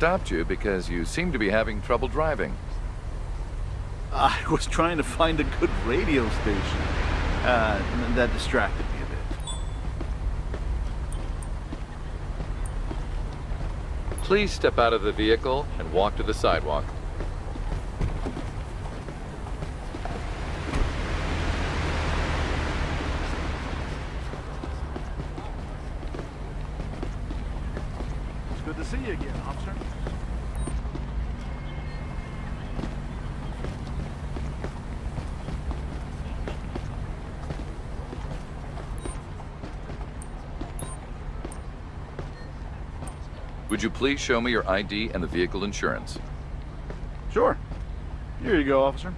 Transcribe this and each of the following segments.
stopped you because you seem to be having trouble driving. I was trying to find a good radio station. Uh, that distracted me a bit. Please step out of the vehicle and walk to the sidewalk. It's good to see you again, officer. Would you please show me your ID and the vehicle insurance? Sure. Here you go, officer.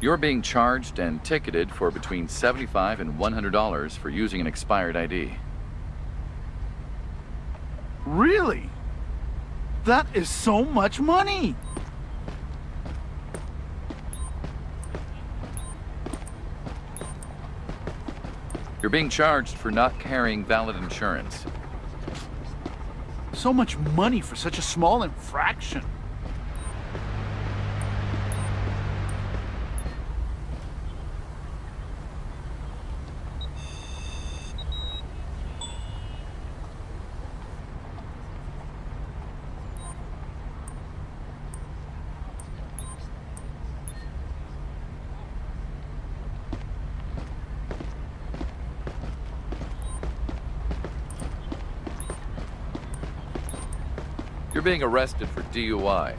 You're being charged and ticketed for between 75 and $100 for using an expired ID. Really? That is so much money! You're being charged for not carrying valid insurance. So much money for such a small infraction. Being arrested for DUI.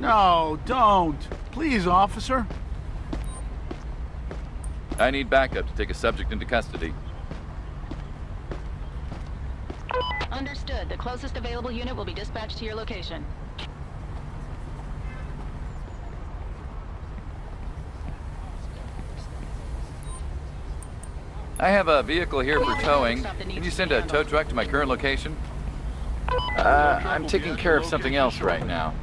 No, don't. Please, officer. I need backup to take a subject into custody. Understood. The closest available unit will be dispatched to your location. I have a vehicle here for towing. Can you send a tow truck to my current location? Uh, I'm taking care of something else right now.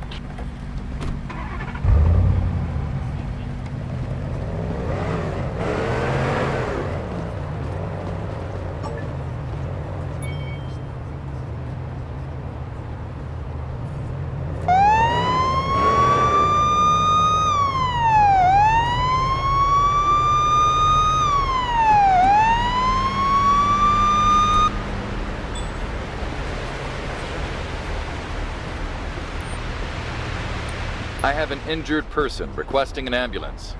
Have an injured person requesting an ambulance.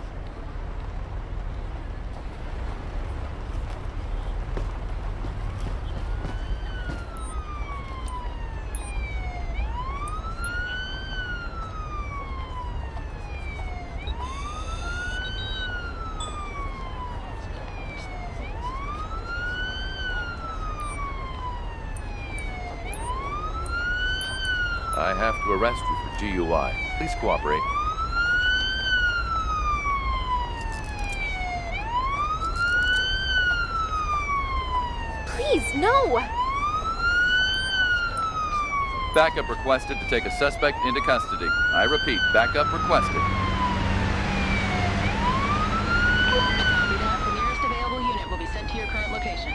I have to arrest you for DUI. Please cooperate. Please, no! Backup requested to take a suspect into custody. I repeat, backup requested. Copy that. The nearest available unit will be sent to your current location.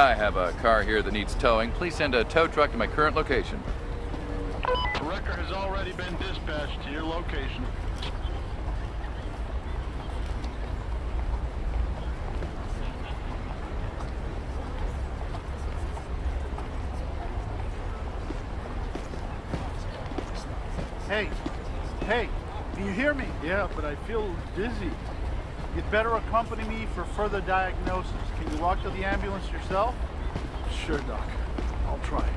I have a car here that needs towing. Please send a tow truck to my current location. The wrecker has already been dispatched to your location. Hey, hey, can you hear me? Yeah, but I feel dizzy. You'd better accompany me for further diagnosis. You walk to the ambulance yourself? Sure, Doc. I'll try.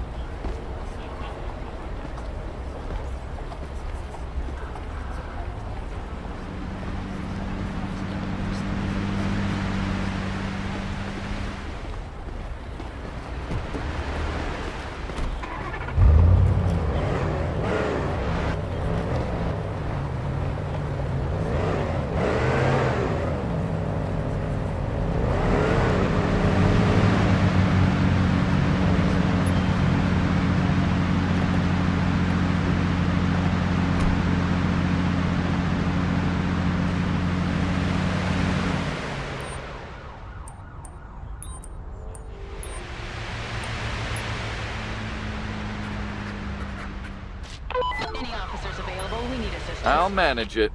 Any officers available? We need assistance. I'll manage it.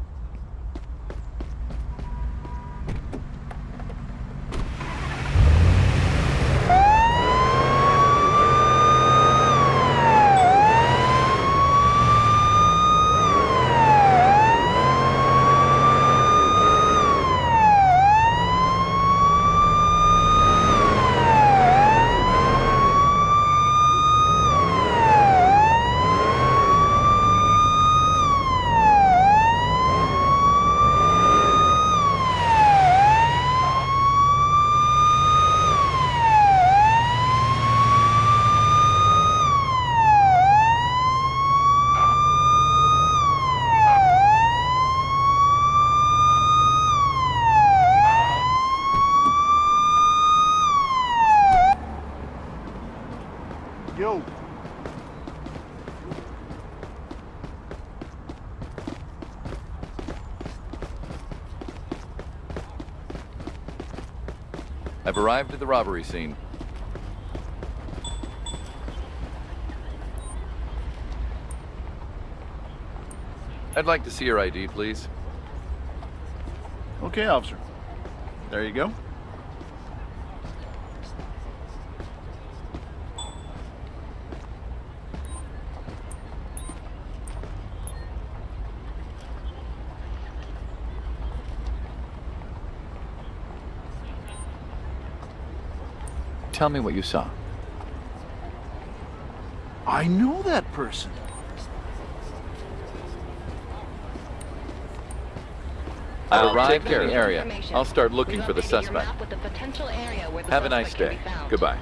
I've arrived at the robbery scene. I'd like to see your ID, please. Okay, officer. There you go. Tell me what you saw. I know that person. I've I'll arrived take in care the of it. area. I'll start looking for the suspect. the potential area where the Have a nice day. Goodbye.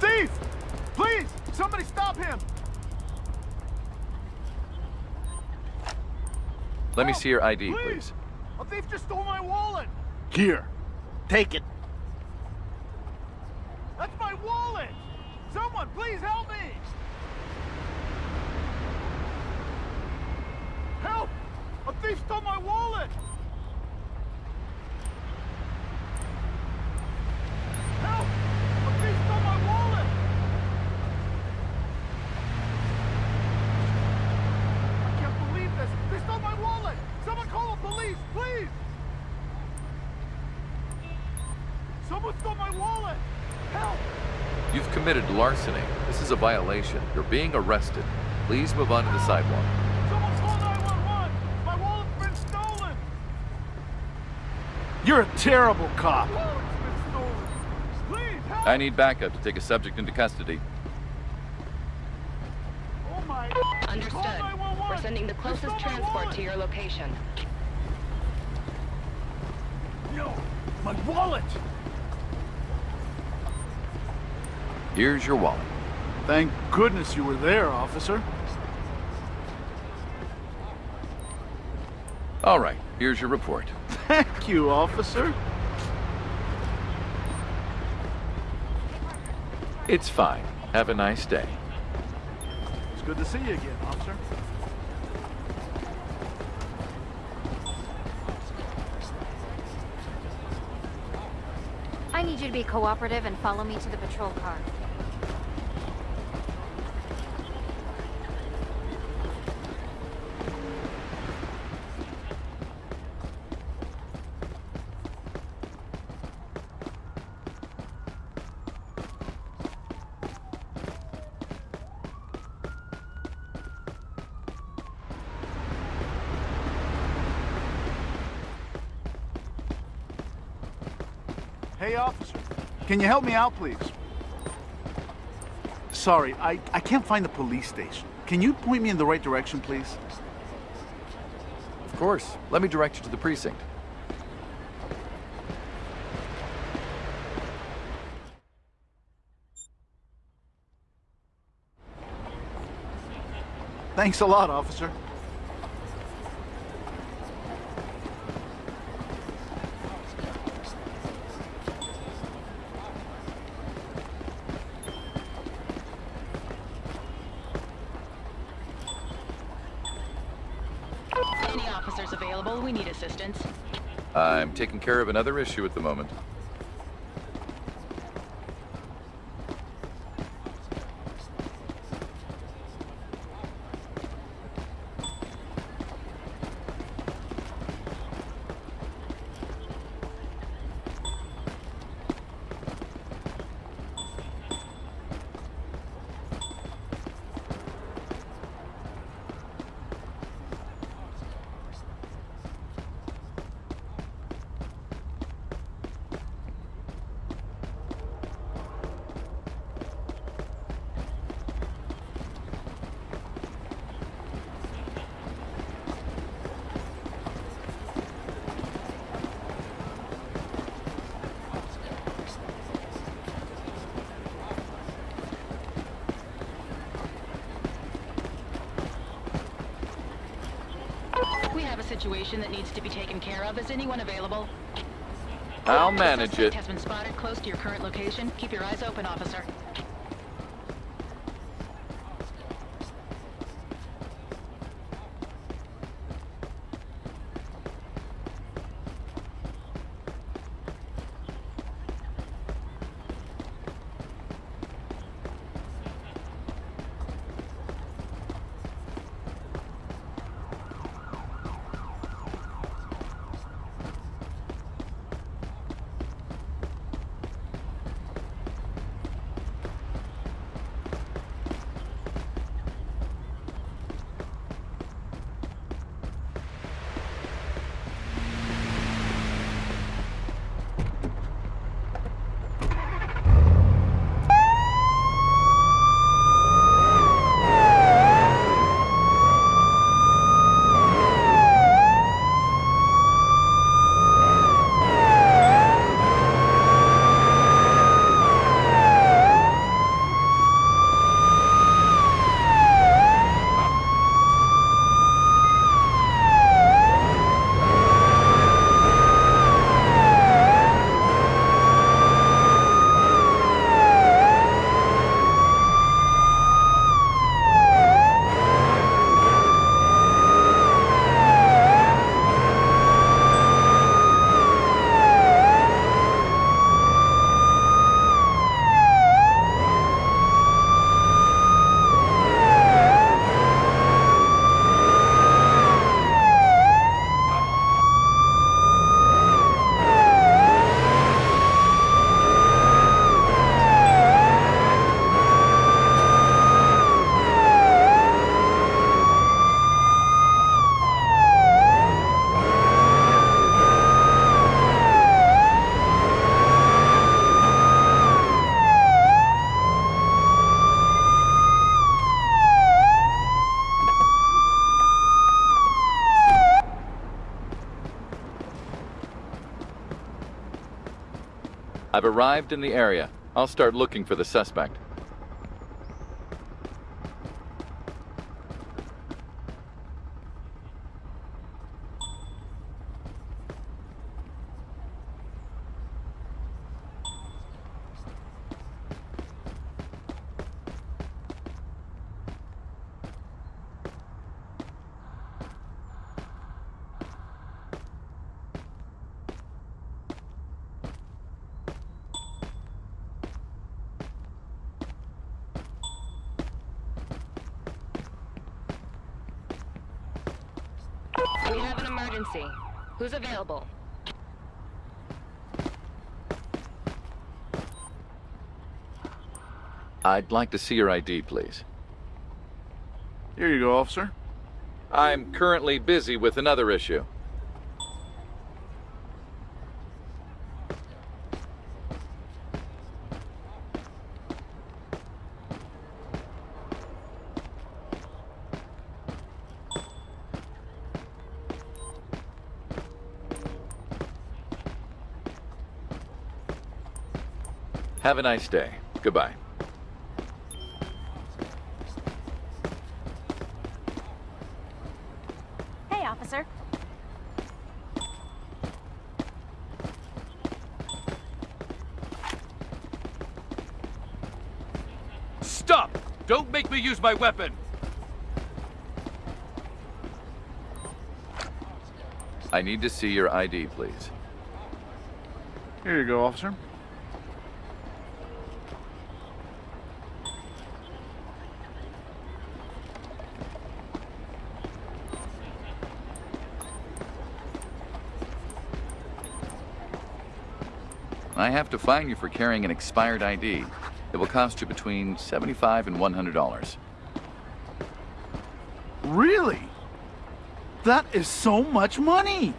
Thief! Please! Somebody stop him! Let me see your ID, please. A thief just stole my wallet! Here. Take it. That's my wallet! Someone, please help me! Help! A thief stole my wallet! Help! A thief stole my wallet! I can't believe this! They stole my wallet! Someone call the police, please! Someone stole my wallet! Help! You've committed larceny. This is a violation. You're being arrested. Please move on to the sidewalk. Someone call 911! My wallet's been stolen! You're a terrible cop. My wallet's been stolen. Please help! I need backup to take a subject into custody. Oh my! Understood. We're sending the closest transport to your location. No! My wallet! Here's your wallet. Thank goodness you were there, officer. All right, here's your report. Thank you, officer. It's fine. Have a nice day. It's good to see you again, officer. I need you to be cooperative and follow me to the patrol car. Hey, officer. Can you help me out, please? Sorry, I, I can't find the police station. Can you point me in the right direction, please? Of course. Let me direct you to the precinct. Thanks a lot, officer. Any officers available? We need assistance. I'm taking care of another issue at the moment. Situation that needs to be taken care of. Is anyone available? I'll manage it. has been spotted close to your current location. Keep your eyes open, officer. I've arrived in the area. I'll start looking for the suspect. We have an emergency. Who's available? I'd like to see your ID, please. Here you go, officer. I'm currently busy with another issue. Have a nice day. Goodbye. Hey, officer. Stop! Don't make me use my weapon! I need to see your ID, please. Here you go, officer. I have to fine you for carrying an expired ID. It will cost you between 75 and $100. Really? That is so much money!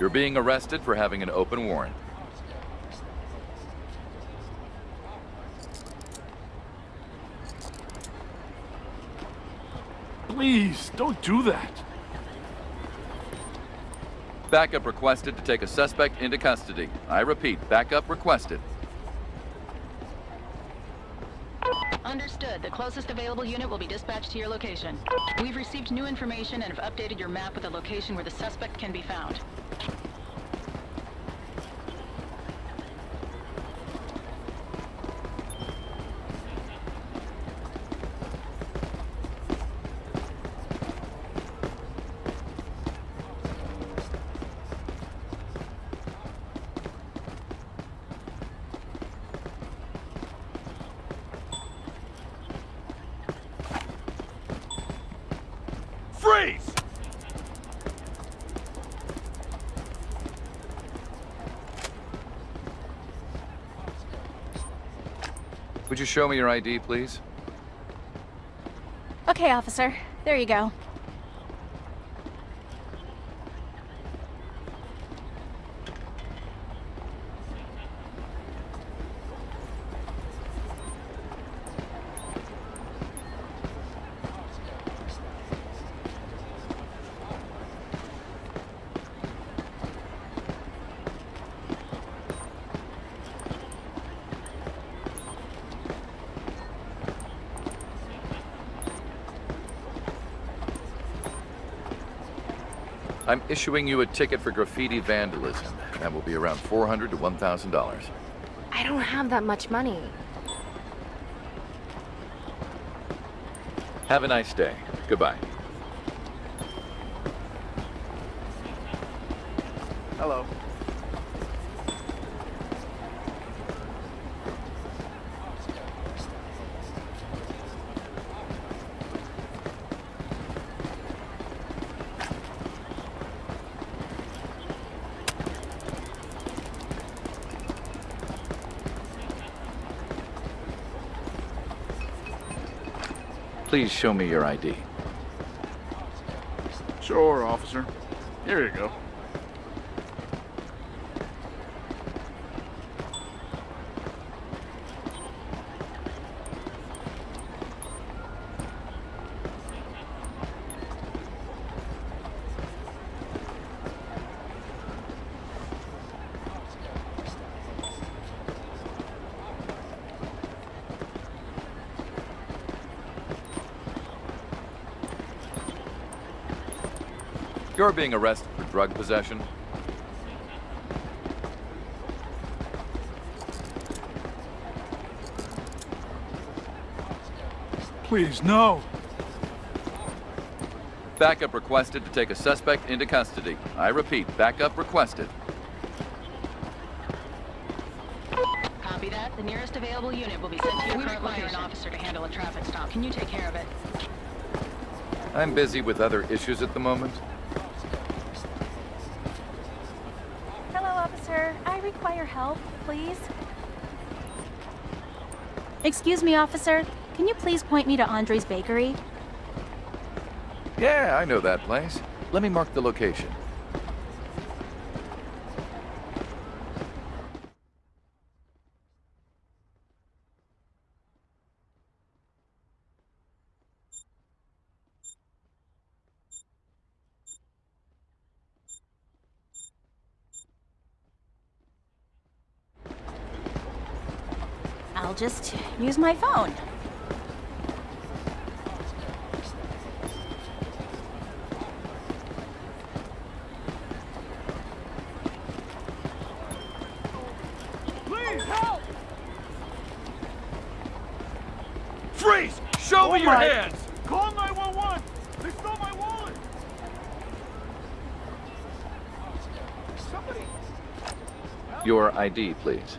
You're being arrested for having an open warrant. Please, don't do that. Backup requested to take a suspect into custody. I repeat, backup requested. Understood. The closest available unit will be dispatched to your location. We've received new information and have updated your map with a location where the suspect can be found. Freeze! Would you show me your ID, please? Okay, officer. There you go. I'm issuing you a ticket for graffiti vandalism. That will be around 400 to $1,000. I don't have that much money. Have a nice day. Goodbye. Hello. Please show me your ID. Sure, officer. Here you go. You're being arrested for drug possession. Please, no. Backup requested to take a suspect into custody. I repeat, backup requested. Copy that. The nearest available unit will be sent to your We current require location. an officer to handle a traffic stop. Can you take care of it? I'm busy with other issues at the moment. Hello, officer. I require help, please. Excuse me, officer. Can you please point me to Andre's Bakery? Yeah, I know that place. Let me mark the location. I'll just use my phone. Please, help! Show Oh me your my- hands! Call 911! They stole my wallet! Somebody... Your ID, please.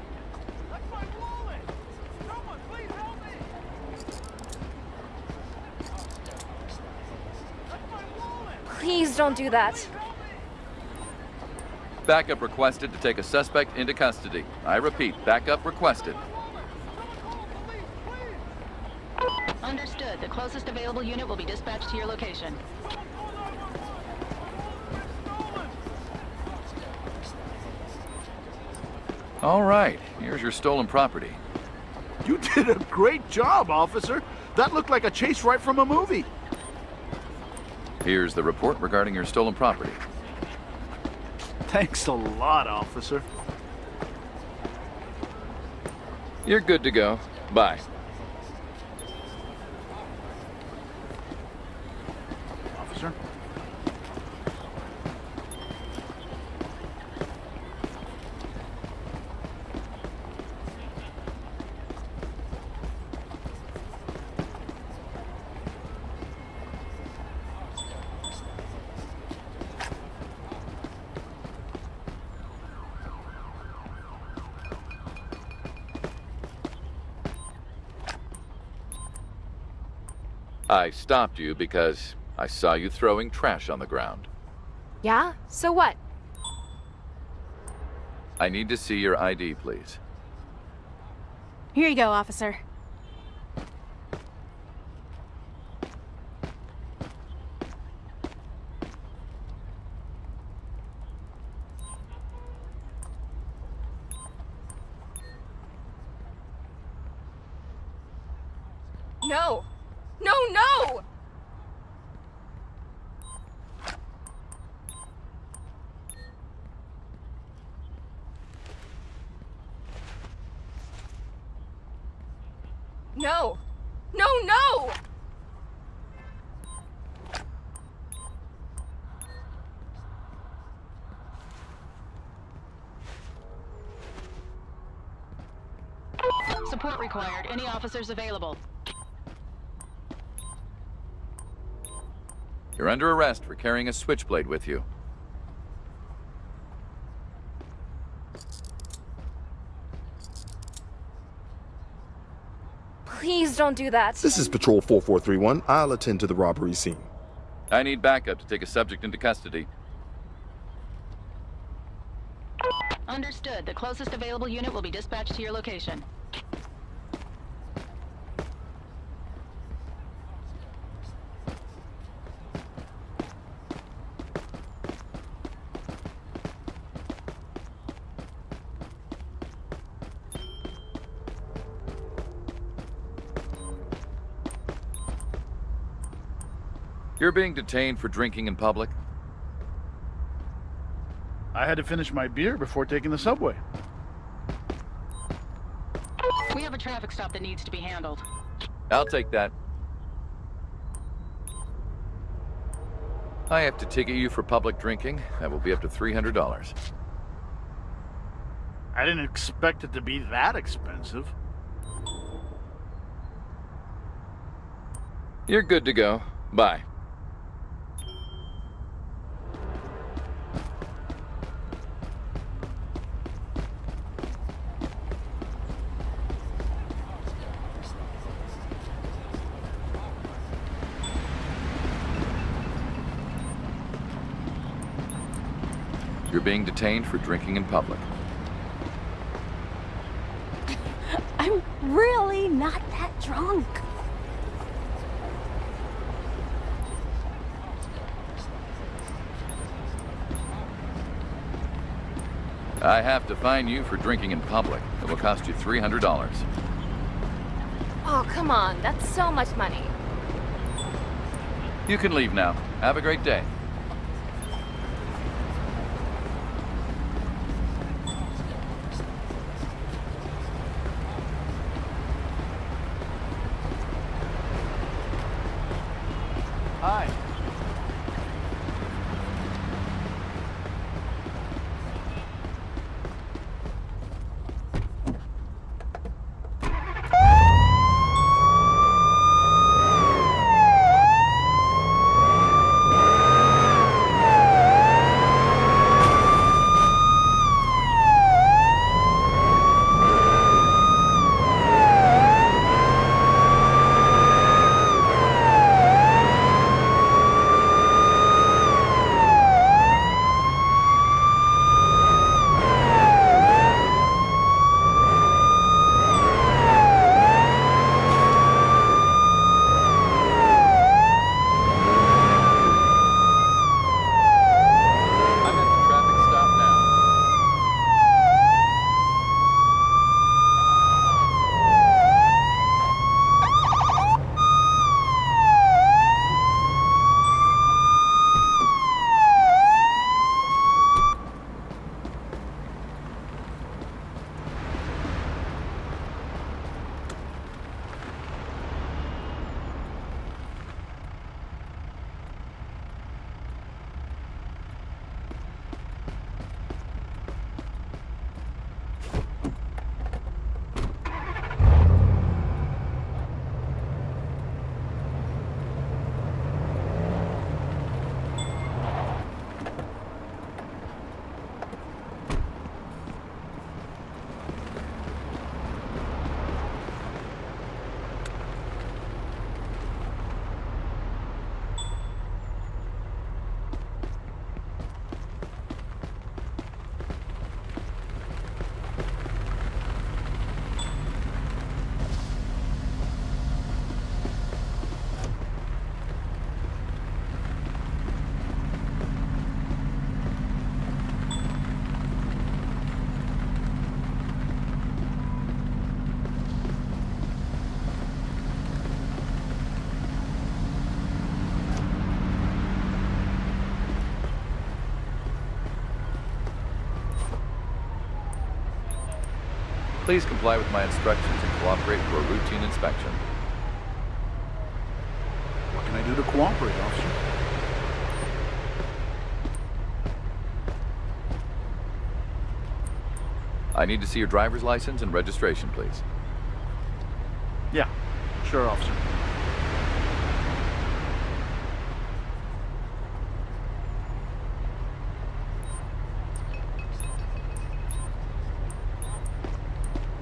Please don't do that. Backup requested to take a suspect into custody. I repeat, backup requested. Understood. The closest available unit will be dispatched to your location. All right, here's your stolen property. You did a great job, officer. That looked like a chase right from a movie. Here's the report regarding your stolen property. Thanks a lot, officer. You're good to go. Bye. Officer? I stopped you because I saw you throwing trash on the ground. Yeah? So what? I need to see your ID, please. Here you go, officer. No! No, no! No! No, no! Support required. Any officers available? You're under arrest for carrying a switchblade with you. Please don't do that. This is Patrol 4431. I'll attend to the robbery scene. I need backup to take a subject into custody. Understood. The closest available unit will be dispatched to your location. You're being detained for drinking in public. I had to finish my beer before taking the subway. We have a traffic stop that needs to be handled. I'll take that. I have to ticket you for public drinking. That will be up to $300. I didn't expect it to be that expensive. You're good to go. Bye. Being detained for drinking in public. I'm really not that drunk. I have to fine you for drinking in public. It will cost you $300. Oh, come on. That's so much money. You can leave now. Have a great day. Please comply with my instructions and cooperate for a routine inspection. What can I do to cooperate, officer? I need to see your driver's license and registration, please. Yeah, sure, officer.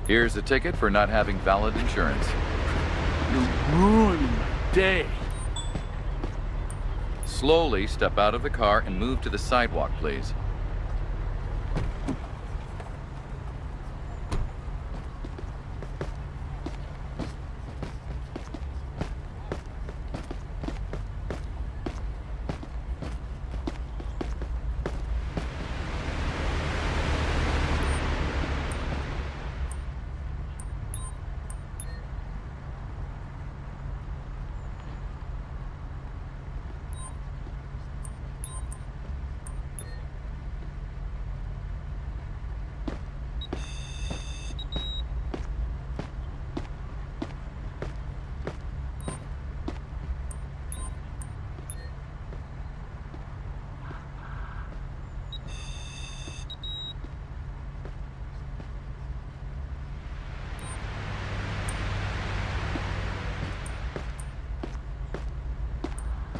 Here's a ticket for not having valid insurance. You're ruining my day. Slowly step out of the car and move to the sidewalk, please.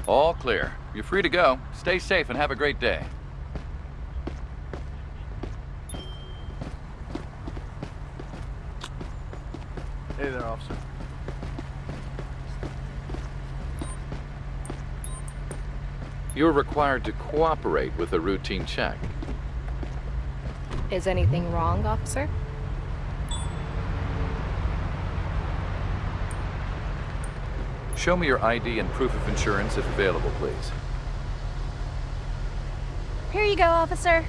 All clear. You're free to go. Stay safe and have a great day. Hey there, officer. You're required to cooperate with a routine check. Is anything wrong, officer? Show me your ID and proof of insurance if available, please. Here you go, officer.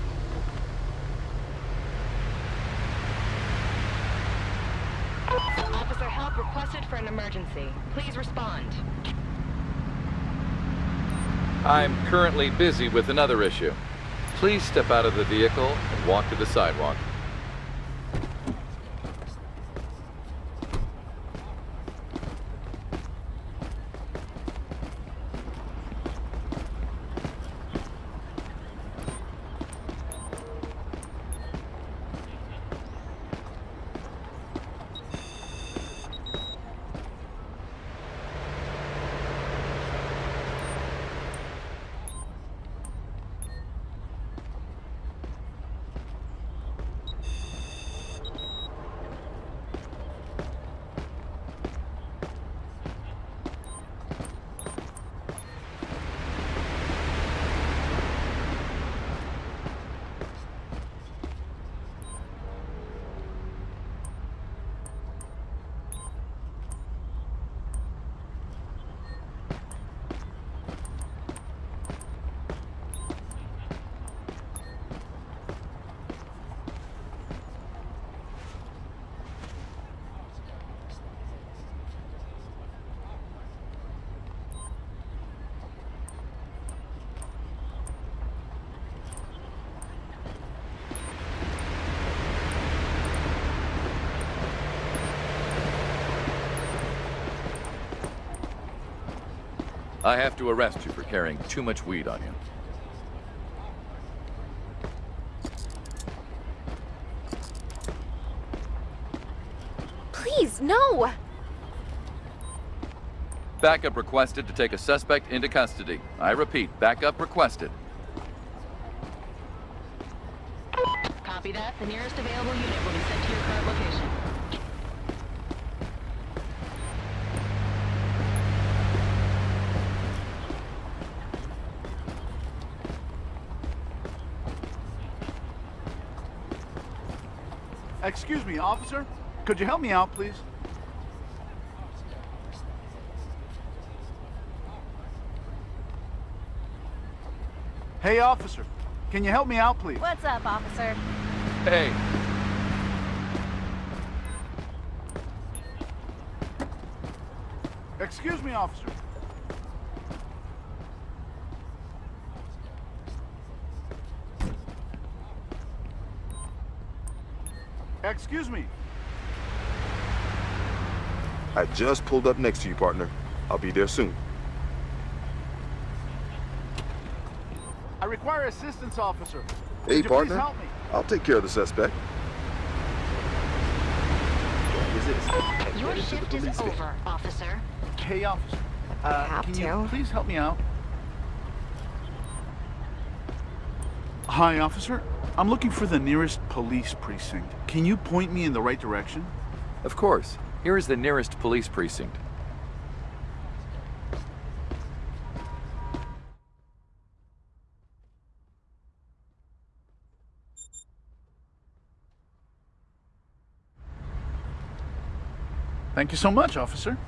Officer, help requested for an emergency. Please respond. I'm currently busy with another issue. Please step out of the vehicle and walk to the sidewalk. I have to arrest you for carrying too much weed on you. Please, no! Backup requested to take a suspect into custody. I repeat, backup requested. Copy that. The nearest available unit will be sent to your current location. Excuse me, officer. Could you help me out, please? Hey, officer. Can you help me out, please? What's up, officer? Hey, Excuse me, officer. Excuse me. I just pulled up next to you, partner. I'll be there soon. I require assistance, officer. Hey, Could you partner. please help me? I'll take care of the suspect. Your shift is over, officer. Hey, officer. Uh, have can to. you please help me out? Hi, officer. I'm looking for the nearest police precinct. Can you point me in the right direction? of course. Here is the nearest police precinct. Thank you so much, officer.